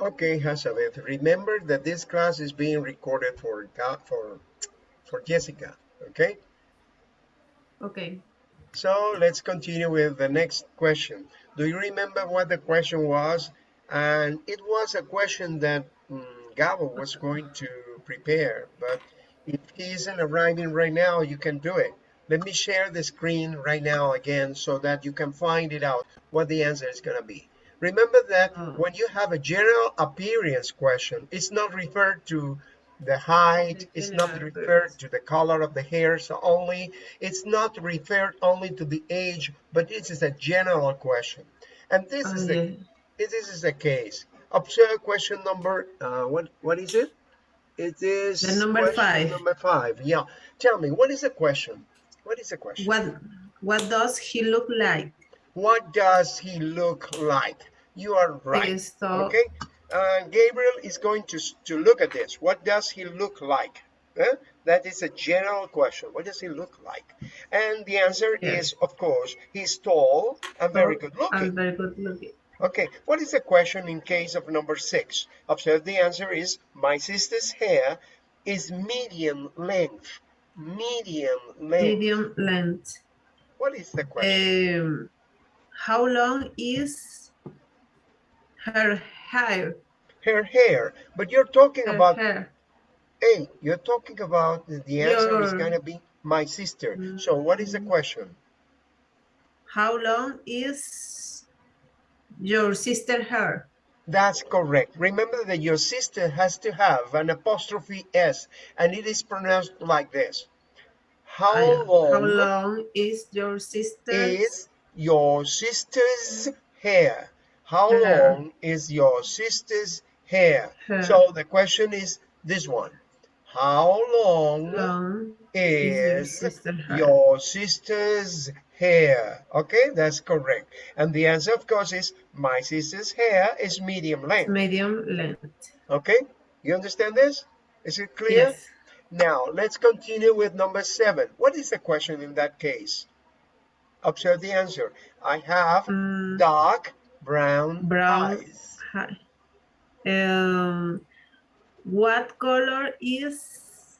Okay, Hazabeth, remember that this class is being recorded for for for Jessica, okay? Okay. So let's continue with the next question. Do you remember what the question was? And it was a question that um, Gabo was going to prepare, but if he isn't arriving right now, you can do it. Let me share the screen right now again so that you can find it out what the answer is going to be. Remember that oh. when you have a general appearance question, it's not referred to the height, it's not referred to the color of the hair so only, it's not referred only to the age, but this is a general question. And this oh, is the this is the case. Observe question number uh, what what is it? It is the number five. Number five. Yeah. Tell me, what is the question? What is the question? What What does he look like? What does he look like? You are right. Okay. Uh, Gabriel is going to to look at this. What does he look like? Huh? That is a general question. What does he look like? And the answer yes. is, of course, he's tall and very good looking. And very good looking. Okay, what is the question in case of number six? Observe the answer is, my sister's hair is medium length medium length. Medium length. What is the question? Um, how long is her hair? Her hair. But you're talking her about hair. Hey, you're talking about the answer Your... is going to be my sister. Mm. So what is the question? How long is your sister hair? That's correct. Remember that your sister has to have an apostrophe S and it is pronounced like this. How long, How long is your sister? Is your sister's hair? How hair. long is your sister's hair? hair? So the question is this one. How long, long is, is your, your sister's hair. Okay, that's correct. And the answer, of course, is my sister's hair is medium length. Medium length. Okay, you understand this? Is it clear? Yes. Now, let's continue with number seven. What is the question in that case? Observe the answer. I have um, dark brown, brown eyes. Um, what color is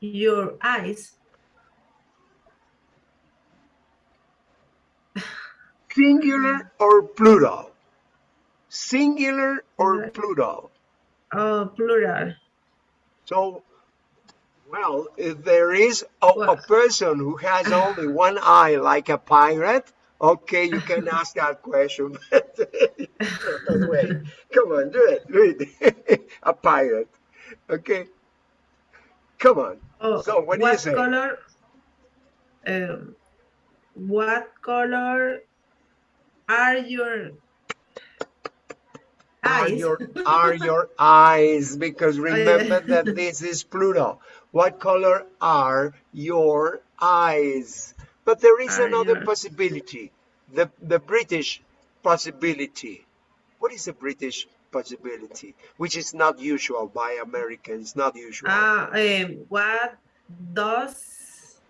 your eyes? Singular or plural? Singular or plural? Oh, plural. So, well, if there is a, a person who has only one eye like a pirate, okay, you can ask that question. Wait, come on, do it, do it. a pirate, okay? Come on. Oh, so, what, what say? color? Um, what color are your eyes? Are your, are your eyes, because remember that this is plural. What color are your eyes? But there is are another your... possibility, the, the British possibility. What is the British possibility? Which is not usual by Americans, not usual. Uh, um, what does...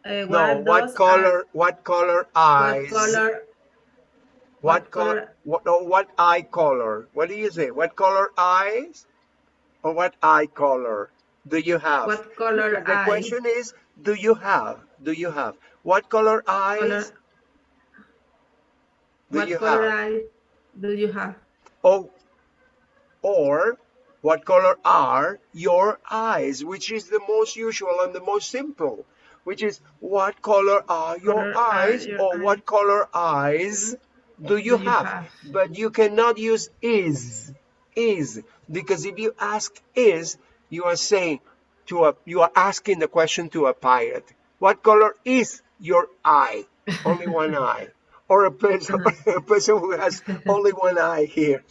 Uh, what no, what color, what color eyes? What color what, what color? What, no, what eye color? What do you say? What color eyes? Or what eye color do you have? What color The eye? question is, do you have? Do you have? What color eyes color, do what you color have? Eye do you have? Oh, or what color are your eyes? Which is the most usual and the most simple. Which is, what color are your color eyes? Your or eyes. what color eyes mm-hmm. do you, do you have? have? But you cannot use is, is, because if you ask is, you are saying to a, you are asking the question to a pirate. What color is your eye? Only one eye. Or a person, uh-huh. a person who has only one eye here.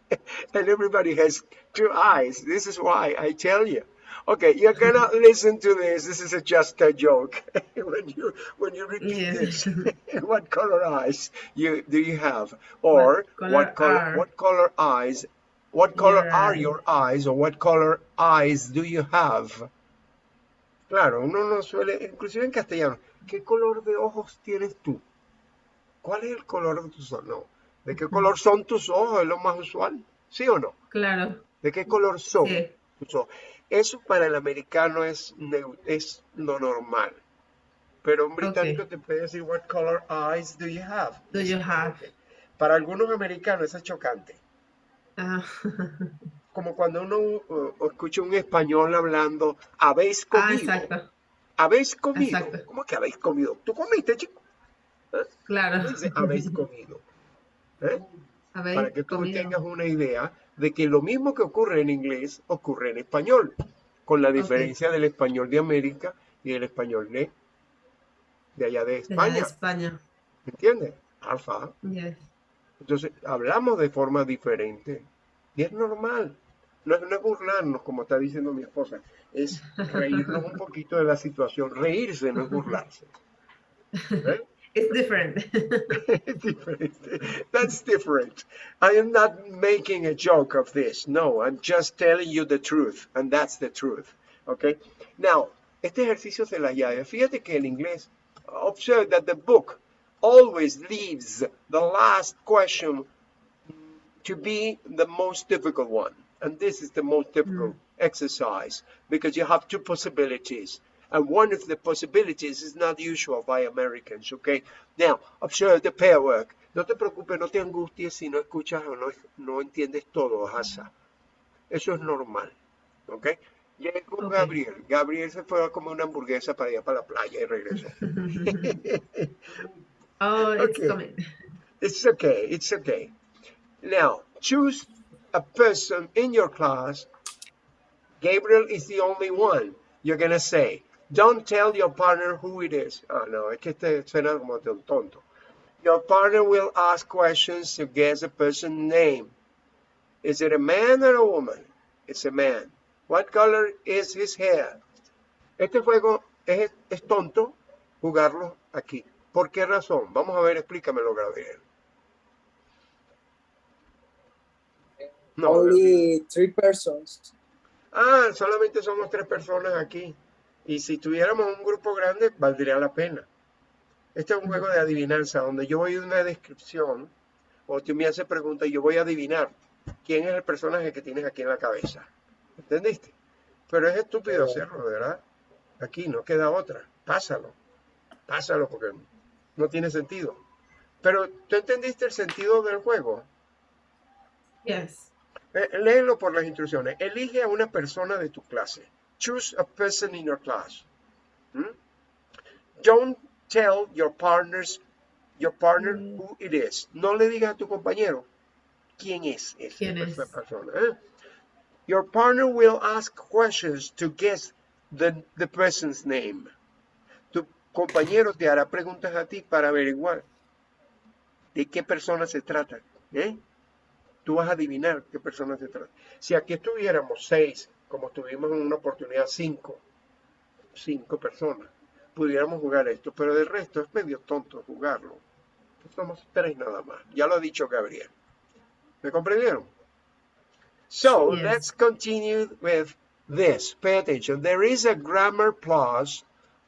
and everybody has two eyes. This is why I tell you. Okay, you cannot listen to this. This is a, just a joke. when you when you repeat yeah. this, what color eyes you do you have, or what color what color, what color eyes, what color are your eyes, or what color eyes do you have? Claro, uno no suele, inclusive en castellano, ¿qué color de ojos tienes tú? ¿Cuál es el color de tus ojos? No, ¿de qué color son tus ojos? Es lo más usual. ¿Sí o no? Claro. ¿De qué color son? eso para el americano es, es lo normal. Pero un británico te puede decir, what color eyes do you have? Do you have? Para algunos americanos es chocante. Ah. Como cuando uno uh, escucha un español hablando, habéis ah, comido. Ah, exacto. Habéis comido. ¿Cómo que habéis comido? ¿Tú comiste, chico? ¿Eh? Claro. Dice, habéis comido. ¿Eh? Para que tú tengas una idea de que lo mismo que ocurre en inglés ocurre en español, con la diferencia del español de América y el español de de allá de España. De España. ¿Entiendes? Alfa. Entonces, hablamos de forma diferente. Y es normal. No es, burlarnos, como está diciendo mi esposa. Es reírnos un poquito de la situación. Reírse no es burlarse. ¿Eh? It's different. it's different. That's different. I am not making a joke of this. No, I'm just telling you the truth. And that's the truth. Okay? Now, este ejercicio se la llave. Fíjate que el inglés observe that the book always leaves the last question to be the most difficult one. And this is the most difficult mm. exercise because you have two possibilities. And one of the possibilities is not usual by Americans, okay? Now, observe the pair work. No te preocupes, no te angusties si no escuchas o no, no entiendes todo, Hasa. Eso es normal, okay? Llegó Gabriel. Gabriel se fue a comer una hamburguesa para ir para la playa y regresó. oh, it's okay. coming. It's okay. It's okay. Now, choose a person in your class. Gabriel is the only one. You're going to say, don't tell your partner who it is. Oh, no, es que este suena como un tonto. Your partner will ask questions to guess a person's name. Is it a man or a woman? It's a man. What color is his hair? Este juego es, es tonto jugarlo aquí. ¿Por qué razón? Vamos a ver, explícamelo, Gabriel. No, Only three persons. Ah, solamente somos tres personas aquí. Y si tuviéramos un grupo grande, valdría la pena. Este es un juego de adivinanza, donde yo voy a una descripción, o tú me haces preguntas y yo voy a adivinar quién es el personaje que tienes aquí en la cabeza. ¿Entendiste? Pero es estúpido hacerlo, ¿verdad? Aquí no queda otra. Pásalo. Pásalo porque no tiene sentido. Pero, ¿tú entendiste el sentido del juego? Yes. Eh, léelo por las instrucciones. Elige a una persona de tu clase. Choose a person in your class. ¿Mm? Don't tell your partners, your partner mm. who it is. No le digas a tu compañero quién es esa persona. ¿eh? Your partner will ask questions to guess the, the person's name. Compañero te hará preguntas a ti para averiguar de qué persona se trata. ¿eh? Tú vas a adivinar qué persona se trata. Si aquí estuviéramos seis, como tuvimos en una oportunidad cinco, cinco personas, pudiéramos jugar esto, pero del resto es medio tonto jugarlo. Somos tres nada más. Ya lo ha dicho Gabriel. ¿Me comprendieron? So yes. let's continue with this. Pay attention. There is a grammar plus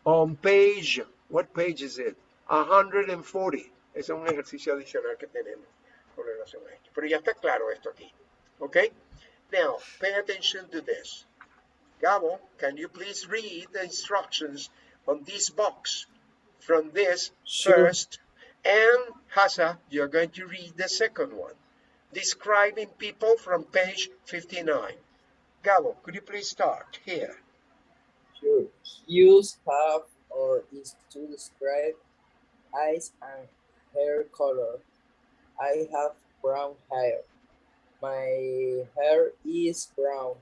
on page, what page is it? 140. Es un ejercicio adicional que tenemos con relación a esto. Pero ya está claro esto aquí. Okay? Now, pay attention to this. Gabo, can you please read the instructions on this box from this sure. first? And Hasa, you're going to read the second one describing people from page 59. Gabo, could you please start here? Sure. Use have or is to describe eyes and hair color. I have brown hair. My hair is brown.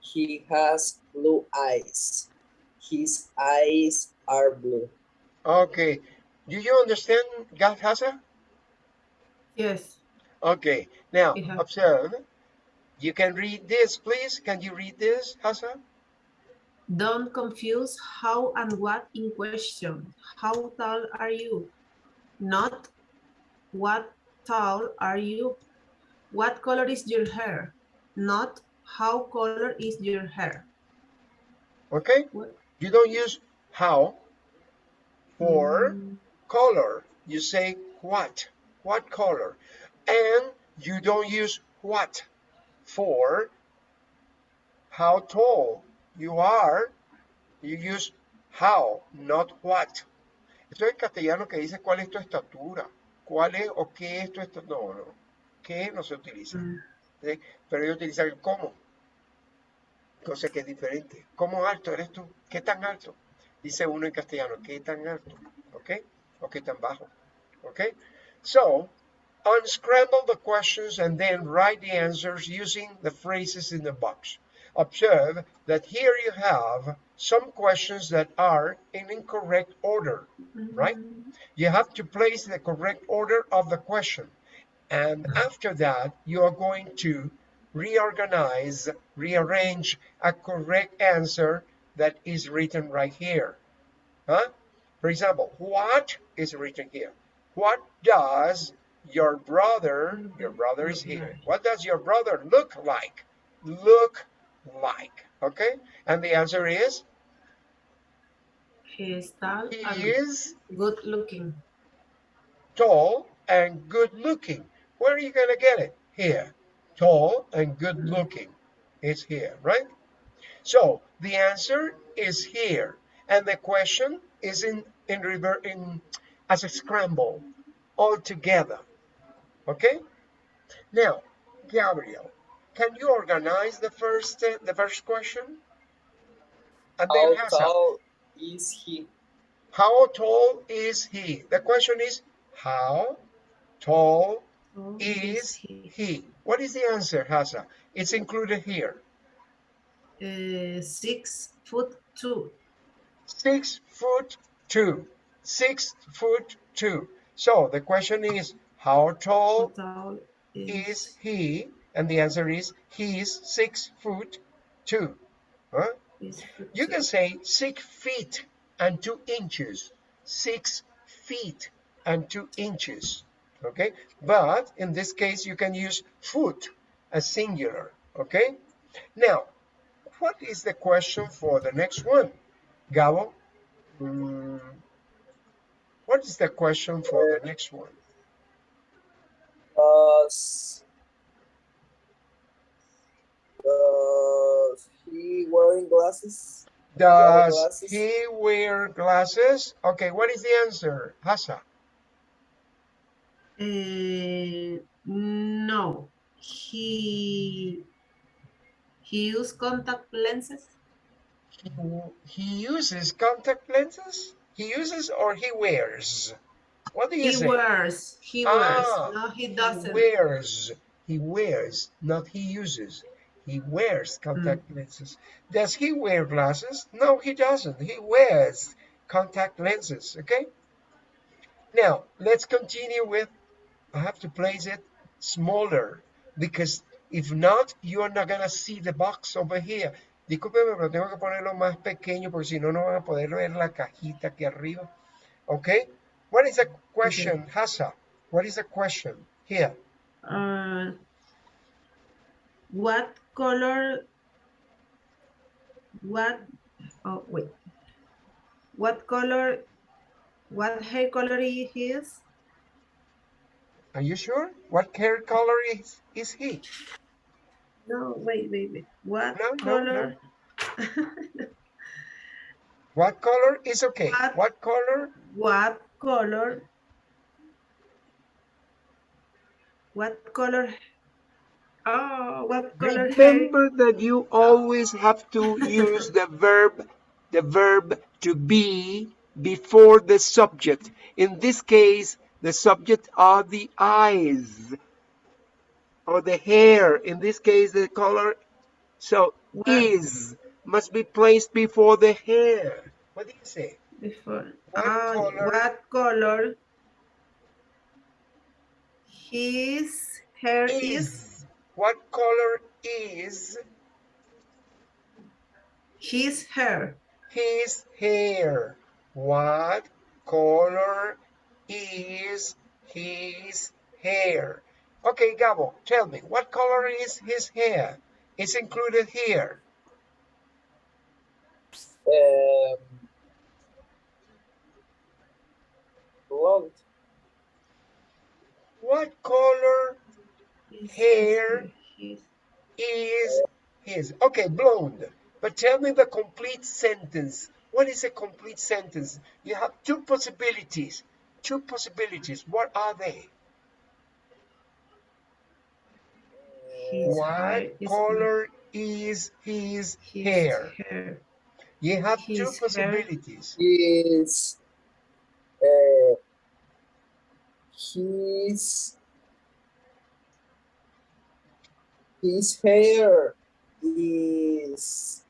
He has blue eyes. His eyes are blue. Okay. Do you understand, Gathasa? Yes. Okay, now observe. You can read this, please. Can you read this, Hassan? Don't confuse how and what in question. How tall are you? Not what tall are you? What color is your hair? Not how color is your hair. Okay? What? You don't use how for mm. color. You say what? What color? and you don't use what for how tall you are, you use how, not what. Esto es castellano que dice cuál es tu estatura, cuál es o qué es tu estatura. No, no, qué no se utiliza. Mm. ¿sí? Pero ellos utilizan el cómo. Cosa que es diferente. ¿Cómo alto eres tú? ¿Qué tan alto? Dice uno en castellano, ¿qué tan alto? ¿Ok? ¿O qué tan bajo? ¿Ok? So, unscramble the questions and then write the answers using the phrases in the box. Observe that here you have some questions that are in incorrect order, mm-hmm. right? You have to place the correct order of the question. And after that, you are going to reorganize, rearrange a correct answer that is written right here. Huh? For example, what is written here? What does your brother, your brother is here. Mm-hmm. What does your brother look like? Look like, okay? And the answer is, He is tall he and is good looking. tall and good looking. Where are you gonna get it? Here. Tall and good mm-hmm. looking. It's here, right? So the answer is here. And the question is in, in rever in as a scramble all together. Okay? Now, Gabriel, can you organize the first uh, the first question? And then How Hassan, tall is he? how tall is he? The question is how tall Oh, is he? he? What is the answer, Hassan? It's included here. Uh, six foot two. Six foot two. Six foot two. So the question is how How tall tall is he? And the answer is he's six foot two. Huh? You can say six feet and two inches. Six feet and two inches. Okay? But in this case, you can use foot as singular. Okay? Now, what is the question for the next one? Gabo? mm, what is the question for the next one? Does does he wearing glasses? Does glasses? he wear glasses? Okay, what is the answer? Hasa? Uh, no, he he use contact lenses. He, he uses contact lenses? He uses or he wears? What do you He say? wears. He Ah, wears. No, he He doesn't. He wears. He wears, not he uses. He wears contact Mm. lenses. Does he wear glasses? No, he doesn't. He wears contact lenses. Okay? Now, let's continue with, I have to place it smaller because if not, you are not going to see the box over here. Discúlpeme, pero tengo que ponerlo más pequeño porque si no, no van a poder ver la cajita aquí arriba. Okay? What is the question, Hassa? What is the question here? Uh, what color? What? Oh wait. What color? What hair color is his? Are you sure? What hair color is, is he? No, wait, wait, wait. What No, no, no. color? What color is okay? What? What color? What color? What color? Oh, what color? Remember that you always have to use the verb, the verb to be before the subject. In this case, the subject are the eyes or the hair. In this case, the color. So What? is must be placed before the hair. What do you say? Before. What Ah, color? what color? His hair is. Is. What color is His hair. his hair? What color is his hair? Okay, Gabo, tell me, what color is his hair? It's included here. Um, blonde. What color His, hair is his. Okay, blonde. But tell me the complete sentence. What is a complete sentence? You have two possibilities. Two possibilities. What are they? his hair What is- color is his his hair? hair. You have two his hair- possibilities. His uh, his his hair is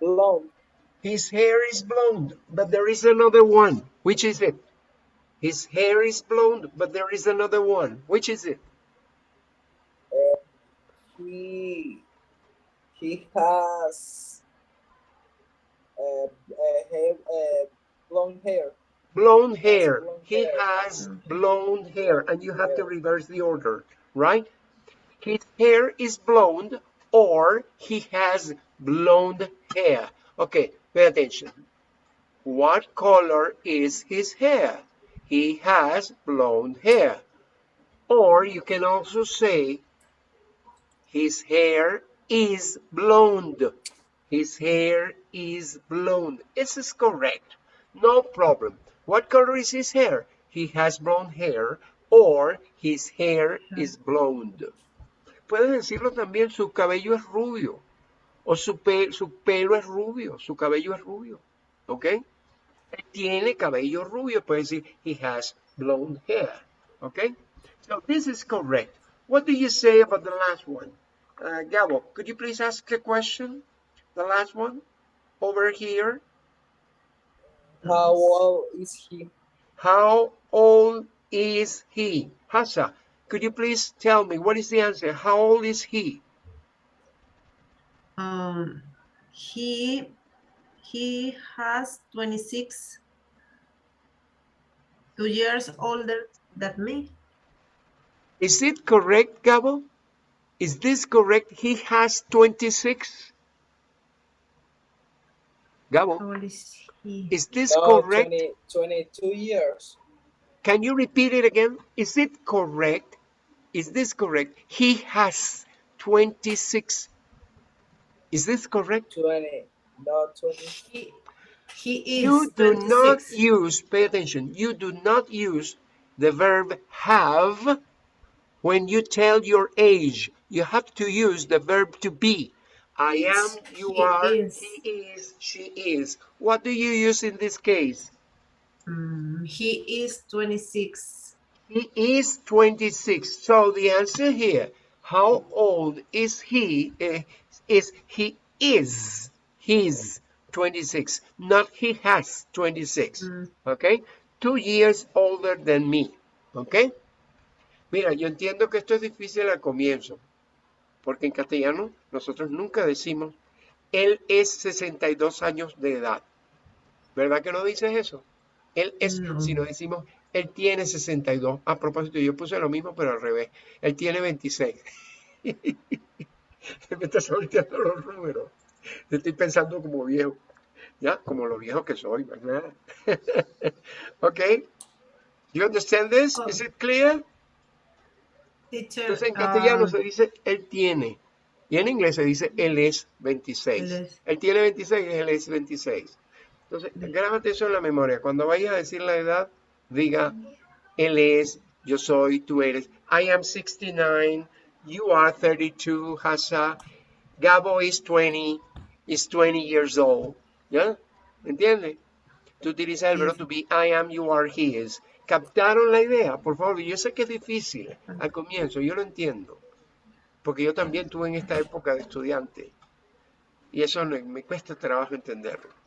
blonde. His hair is blonde, but there is another one. Which is it? His hair is blonde, but there is another one. Which is it? He he has uh, uh, hair, uh, blonde hair. Blonde hair. blonde He has blonde hair, and you have to reverse the order, right? His hair is blonde, or he has blonde hair. Okay, pay attention. What color is his hair? He has blonde hair. Or you can also say, his hair is blonde. His hair is blonde. This is correct. No problem. What color is his hair? He has blonde hair or his hair is blonde. Puedes decirlo también, su cabello es rubio. O su, pe- su pelo es rubio, su cabello es rubio. ¿Ok? Tiene cabello rubio. Puedes decir, he has blonde hair. ¿Ok? So this is correct. What do you say about the last one? Uh, Gabo, could you please ask a question? The last one over here. How old is he? How old is he? Hassa, could you please tell me what is the answer? How old is he? Um, he he has 26 two years older than me. Is it correct, Gabo? Is this correct? He has 26. Gabo, How old is he? is this No, correct? 20, 22 years. Can you repeat it again? Is it correct? Is this correct? He has 26. Is this correct? 20, not 20. He, he is You do not use, pay attention, you do not use the verb have when you tell your age. You have to use the verb to be. I am, you He are, is. he is, she is. What do you use in this case? Mm, he is 26. He is 26. So the answer here, how old is he? eh, is he is. He's 26, not he has 26. Mm. Okay? Two years older than me. Okay? Mira, yo entiendo que esto es difícil al comienzo, porque en castellano nosotros nunca decimos, él es 62 años de edad. ¿Verdad que no dices eso? Él es, No. sino decimos, él tiene 62. A propósito, yo puse lo mismo, pero al revés. Él tiene 26. Se me está solteando los números. Estoy pensando como viejo. ¿Ya? Como lo viejo que soy, ¿verdad? ¿Ok? You understand this? Is it clear? Teacher, Entonces en castellano ah, se dice él tiene. Y en inglés se dice él es 26. Él es. Él tiene 26, él es 26. Entonces, grábate eso en la memoria. Cuando vayas a decir la edad, diga él es, yo soy, tú eres. I am 69, you are 32, Hassa. Gabo is 20, is 20 years old. ¿Ya? ¿Entiendes? Tú utilizas el verbo to be, I am, you are, he is. ¿Captaron la idea? Por favor, yo sé que es difícil al comienzo, yo lo entiendo. Porque yo también tuve en esta época de estudiante. Y eso me cuesta trabajo entenderlo.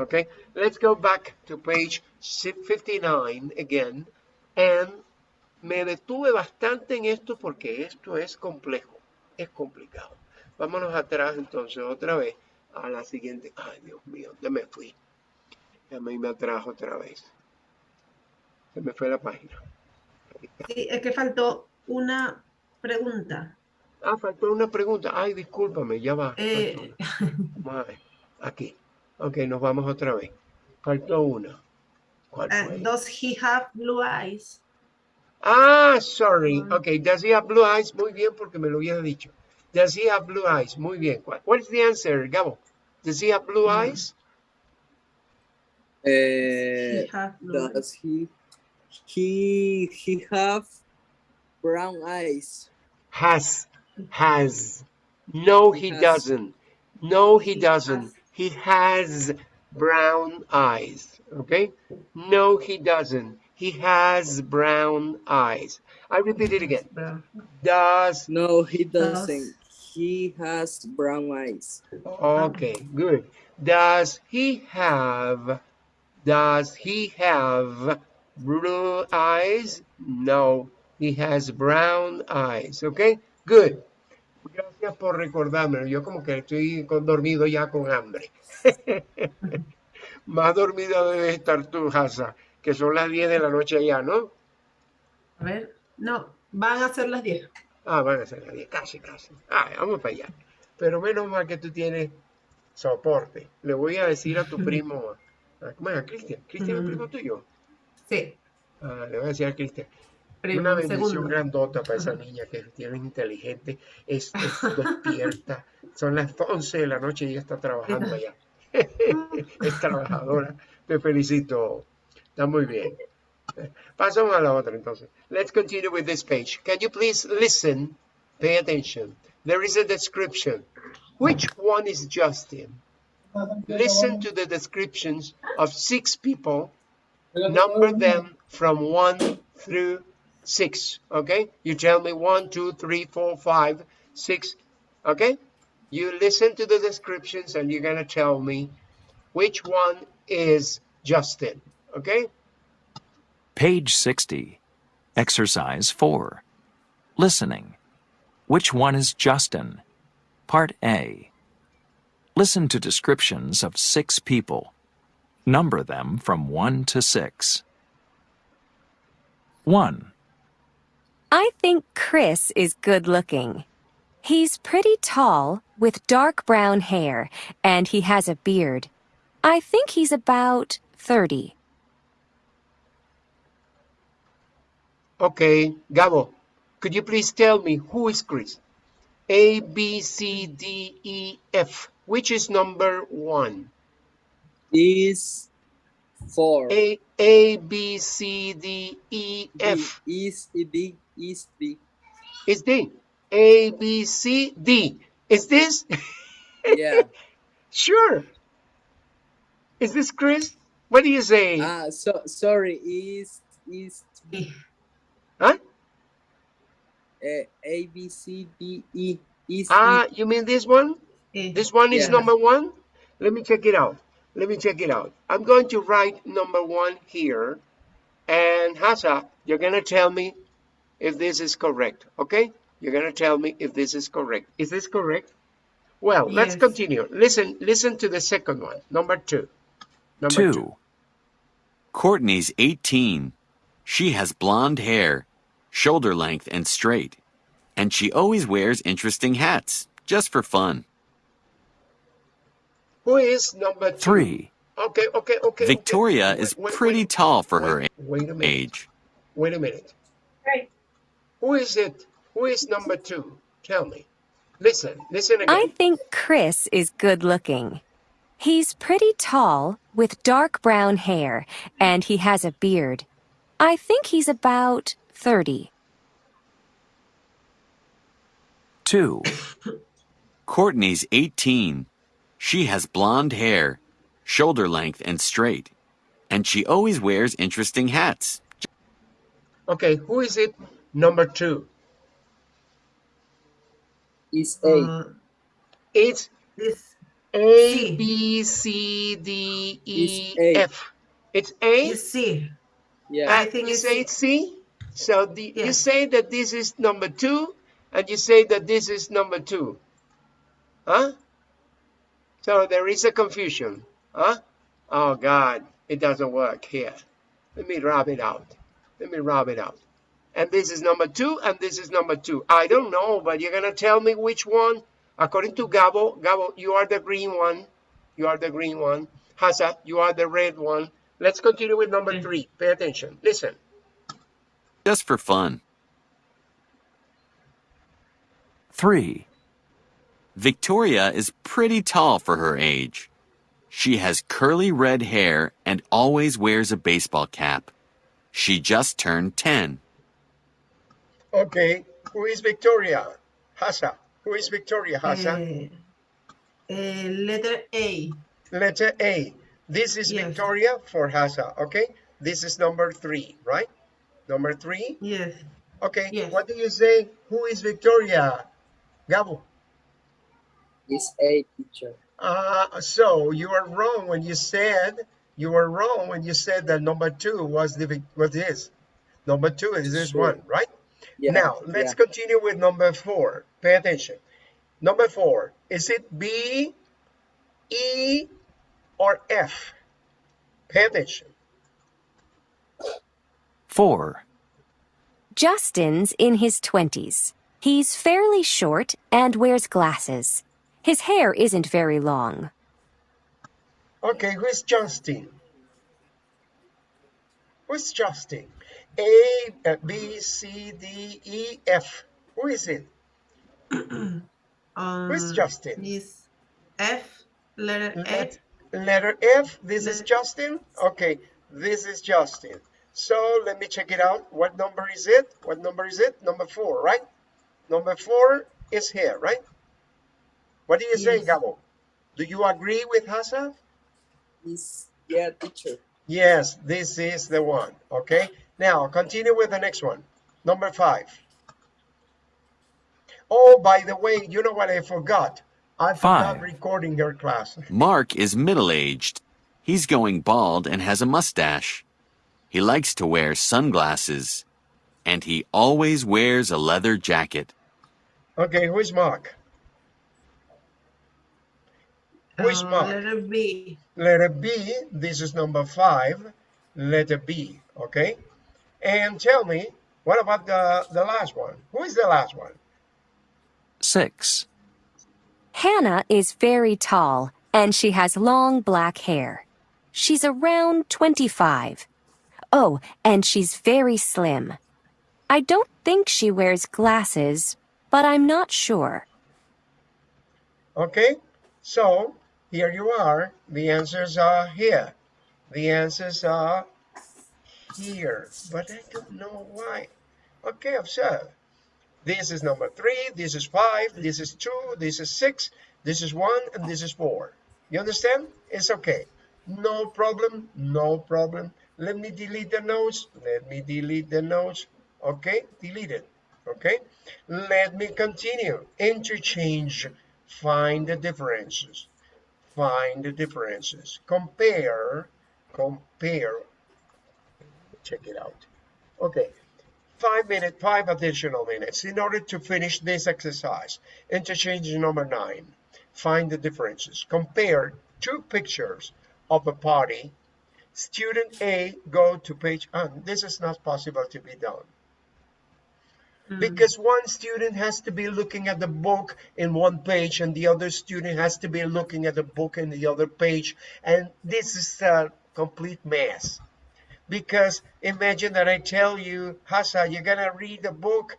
¿Ok? Let's go back to page 59 again. And me detuve bastante en esto porque esto es complejo. Es complicado. Vámonos atrás entonces otra vez a la siguiente. Ay, Dios mío, ya me fui. Ya me, me atrajo otra vez. Se me fue la página. Sí, es que faltó una pregunta. Ah, faltó una pregunta. Ay, discúlpame, ya va. Eh. Vamos a ver. Aquí. Ok, nos vamos otra vez. Faltó una. ¿Cuál uh, fue? does he have blue eyes? Ah, sorry. Mm. Okay, does he have blue eyes? Muy bien, porque me lo había dicho. Does he have blue eyes? Muy bien. What, what is the answer, Gabo? Does he have blue Mm. eyes? Uh, He have blue eyes. does he he he have brown eyes? Has. Has. No, he Has. doesn't. No, he, He doesn't. has. He has brown eyes. Okay? No, he doesn't. He has brown eyes. I repeat it again. Brown. Does. No, he Does- doesn't. He has brown eyes. Okay, good. Does he have. Does he have blue eyes? No, he has brown eyes. Okay, good. Gracias por recordármelo. Yo como que estoy con- dormido ya con hambre. Más dormida debe estar tú, Hasa, que son las 10 de la noche allá, ¿no? A ver, no, van a ser las 10. Ah, van a ser las 10, casi, casi. Ah, vamos para allá. Pero menos mal que tú tienes soporte. Le voy a decir a tu primo, a. A Cristian. ¿Cristian es Ujú. primo tuyo? Sí, Ah, le voy a decir a Cristian. Una bendición segundo. grandota para esa niña que tiene inteligente, es, es despierta. Son las 11 de la noche y ella está trabajando allá. es trabajadora. Te felicito. Está muy bien. Pasamos a la otra entonces. Let's continue with this page. Can you please listen? Pay attention. There is a description. Which one is Justin? Listen to the descriptions of six people number them from one through six. Okay? You tell me one, two, three, four, five, six. Okay? You listen to the descriptions and you're gonna tell me which one is Justin. Okay? Page 60. Exercise 4. Listening. Which one is Justin? Part A. Listen to descriptions of six people. Number them from 1 to 6. 1, I think Chris is good looking. He's pretty tall with dark brown hair and he has a beard. I think he's about 30. Okay, Gabo, could you please tell me who is Chris? A, B, C, D, E, F. Which is number one? Is four. A, A, B, C, D, E, B F. is B is B. It's D. A, B, C, D. Is this? Yeah. sure. Is this Chris? What do you say? Ah, so sorry. Is is Sí. huh? uh, A B C D E is Ah, you mean this one? Eh, This one is Yeah. number one? Let me check it out. Let me check it out. I'm going to write number one here. And Hasa, you're going to tell me if this is correct. Okay? You're going to tell me if this is correct. Is this correct? Well, let's continue. Listen, listen to the second one. Number two. Number 2, Courtney's 18. She has blonde hair, shoulder length and straight. And she always wears interesting hats, just for fun. Who is number two? 3, Okay, okay, okay. Victoria okay. is Wait, wait, pretty wait. tall for her Wait, wait a minute. age. Wait a minute. Right. Who is it? Who is number two? Tell me. Listen, listen again. I think Chris is good looking. He's pretty tall with dark brown hair and he has a beard. I think he's about 30. 2, Courtney's 18. She has blonde hair, shoulder length and straight. And she always wears interesting hats. Okay, who is it? Number two. is A. Uh, It's this A, C. B, C, D, E, It's A. F. It's A? is C. Yeah. I think you it's say C. it's C? So the, you say that this is number two, and you say that this is number two. Huh? So there is a confusion. Huh? Oh, God, it doesn't work here. Let me rub it out. Let me rub it out. And this is number two, and this is number two. I don't know, but you're going to tell me which one. According to Gabo, Gabo, you are the green one. You are the green one. Hasa, you are the red one. Let's continue with number Okay. three. Pay attention. Listen. just for fun. 3. Victoria is pretty tall for her age. She has curly red hair and always wears a baseball cap. She just turned 10. Okay, who is Victoria? Hasa. Who is Victoria, Hasa? Eh, eh, letter A. Letter A. This is Yes. Victoria for Hasa, okay? This is number three, right? Number three. Yes. Okay, Yes. what do you say? Who is Victoria? Gabo. Is A teacher. Uh, so you are wrong when you said, you were wrong when you said that number two was the, Vic- what is? Number two is this Sure. one, right? Yeah. Now, let's yeah. continue with number four. Pay attention. Number four, is it B, E, or F? Pay attention. 4. Justin's in his 20s. He's fairly short and wears glasses. His hair isn't very long. Okay, who's Justin? Who's Justin? A, uh, B, C, D, E, F. Who is it? Um, Who's Justin? Is F, letter Let, F. letter F. This is Justin. Okay, this is Justin. So let me check it out. What number is it? What number is it? Number four, right? Number four is here, right? What do you say, Yes. Gabo? Do you agree with Hassan? Is yeah teacher. Yes, this is the one. Okay. Now continue with the next one. Number five. Oh, by the way, you know what I forgot? I forgot Five. recording your class. Mark is middle aged. He's going bald and has a mustache. He likes to wear sunglasses. And he always wears a leather jacket. Okay, who is Mark? Who is Uh, Mark? letter B. Letter B, this is number five. Letter B, okay? And tell me, what about the, the last one? Who is the last one? 6. Hannah is very tall and she has long black hair. She's around 25. Oh, and she's very slim. I don't think she wears glasses, but I'm not sure. Okay, so here you are. The answers are here. The answers are here, but I don't know why. Okay, observe. This is number three, this is five, this is two, this is six, this is one, and this is four. You understand? It's okay. No problem, no problem. Let me delete the notes. Let me delete the notes. Okay, delete it. Okay, let me continue. Interchange. Find the differences. Find the differences. Compare. Compare. Check it out. Okay, five minutes, five additional minutes in order to finish this exercise. Interchange number nine. Find the differences. Compare two pictures of a party. Student A go to page, and this is not possible to be done hmm. because one student has to be looking at the book in one page and the other student has to be looking at the book in the other page and this is a complete mess because imagine that I tell you Hassa you're gonna read the book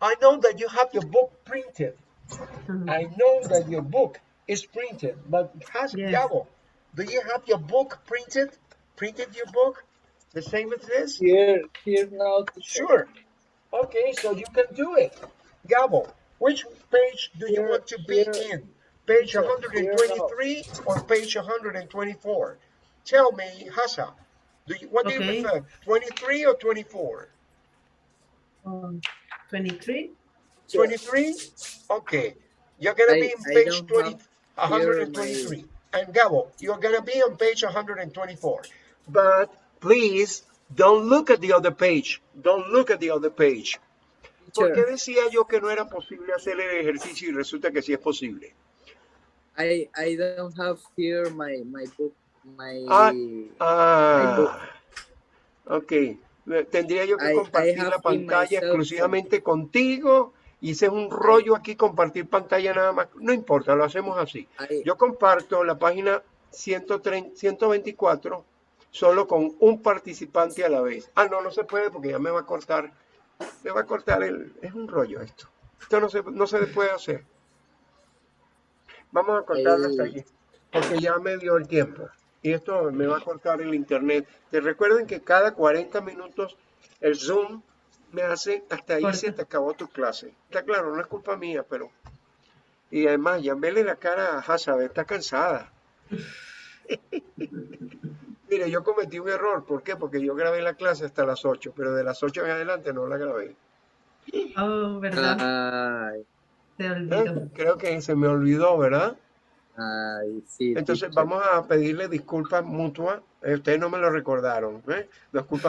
I know that you have your book printed mm-hmm. I know that your book is printed but Hassa Yes. Gabo, do you have your book printed printed your book the same as this Here here now. Sure. Okay, so you can do it. Gabo, which page do you want to be here- in? Page here- 123 or page 124? Tell me, Hassa, do you, what do Okay. you prefer, 23 or 24? Um, 23. 23? Okay, you're gonna be in page 20, 123. And Gabo, you're gonna be on page 124. But please, don't look at the other page. Don't look at the other page. ¿Por qué Teacher, decía yo que no era posible hacer el ejercicio y resulta que sí es posible? I I don't have here my my book my Ah, my Ah, book. ok. Tendría yo que I- compartir la pantalla exclusivamente contigo y ese es un rollo aquí compartir pantalla nada más. No importa, lo hacemos así. I Yo comparto la página 130 124 solo con un participante a la vez. Ah, no, no se puede porque ya me va a cortar, me va a cortar el, es un rollo esto. Esto no se, no se puede hacer. Vamos a cortarlo hasta aquí, porque ya me dio el tiempo. Y esto me va a cortar el internet. Te recuerden que cada 40 minutos el Zoom me hace hasta ahí se te acabó tu clase. Está claro, no es culpa mía, pero... Y además, ya vele la cara a Hazard, está cansada. Mire, yo cometí un error. ¿Por qué? Porque yo grabé la clase hasta las 8, pero de las 8 en adelante no la grabé. Oh, ¿verdad? Ay, Te ¿Eh? olvido. Creo que se me olvidó, ¿verdad? Ay, sí. Entonces vamos a pedirle disculpas mutuas. Ustedes no me lo recordaron. ¿eh? Disculpas